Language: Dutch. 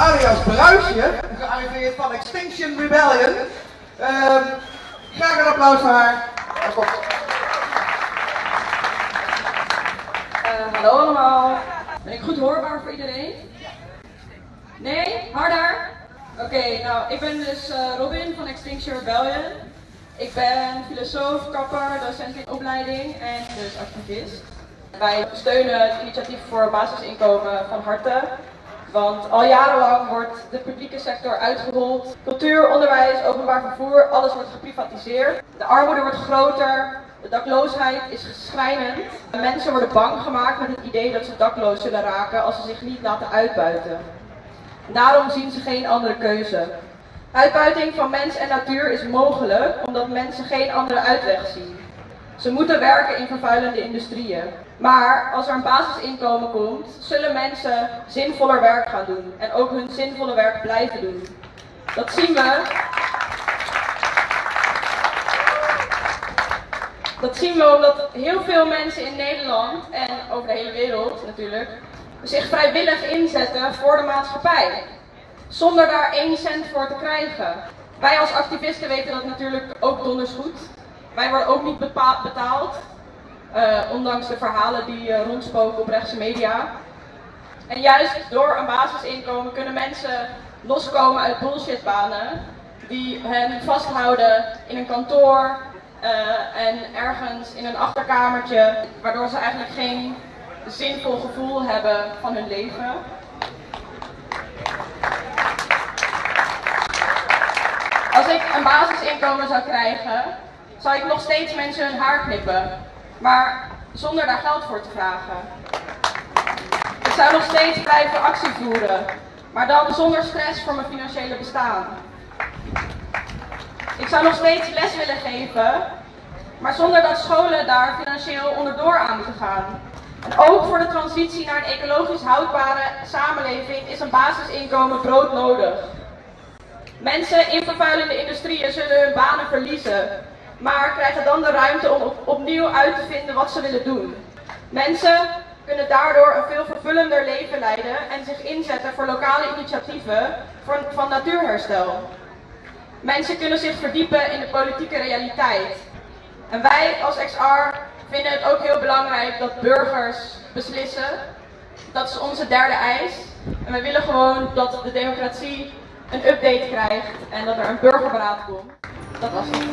alias Bruisje, gearriveerd van Extinction Rebellion. Ehm, graag een applaus voor haar. Eh, hallo allemaal. Ben ik goed hoorbaar voor iedereen? Nee? Harder? Oké, nou ik ben dus eh, Robin van Extinction Rebellion. Ik ben filosoof, kapper, docent in opleiding en dus activist. Wij steunen het initiatief voor basisinkomen van harte. Want al jarenlang wordt de publieke sector uitgehold. Cultuur, onderwijs, openbaar vervoer, alles wordt geprivatiseerd. De armoede wordt groter, de dakloosheid is schrijnend. Mensen worden bang gemaakt met het idee dat ze dakloos zullen raken als ze zich niet laten uitbuiten. Daarom zien ze geen andere keuze. Uitbuiting van mens en natuur is mogelijk omdat mensen geen andere uitweg zien. Ze moeten werken in vervuilende industrieën. Maar als er een basisinkomen komt, zullen mensen zinvoller werk gaan doen en ook hun zinvolle werk blijven doen. Dat zien we. Dat zien we omdat heel veel mensen in Nederland en over de hele wereld natuurlijk zich vrijwillig inzetten voor de maatschappij. Zonder daar één cent voor te krijgen. Wij als activisten weten dat natuurlijk ook donders goed. Wij worden ook niet betaald. eh, ondanks de verhalen die eh, rondspoken op rechtse media. En juist door een basisinkomen kunnen mensen loskomen uit bullshitbanen die hen vasthouden in een kantoor eh, en ergens in een achterkamertje, waardoor ze eigenlijk geen zinvol gevoel hebben van hun leven. Als ik een basisinkomen zou krijgen, zou ik nog steeds mensen hun haar knippen, maar zonder daar geld voor te vragen. Ik zou nog steeds blijven actie voeren, maar dan zonder stress voor mijn financiële bestaan. Ik zou nog steeds les willen geven, maar zonder dat scholen daar financieel onderdoor aan moeten gaan. En ook voor de transitie naar een ecologisch houdbare samenleving is een basisinkomen broodnodig. Mensen in vervuilende industrieën zullen hun banen verliezen, maar krijgen dan de ruimte om op- opnieuw uit te vinden wat ze willen doen. Mensen kunnen daardoor een veel vervullender leven leiden en zich inzetten voor lokale initiatieven van natuurherstel. Mensen kunnen zich verdiepen in de politieke realiteit. En wij als XR vinden het ook heel belangrijk dat burgers beslissen. Dat is onze derde eis. En we willen gewoon dat de democratie een update krijgt en dat er een burgerberaad komt. Dat was het.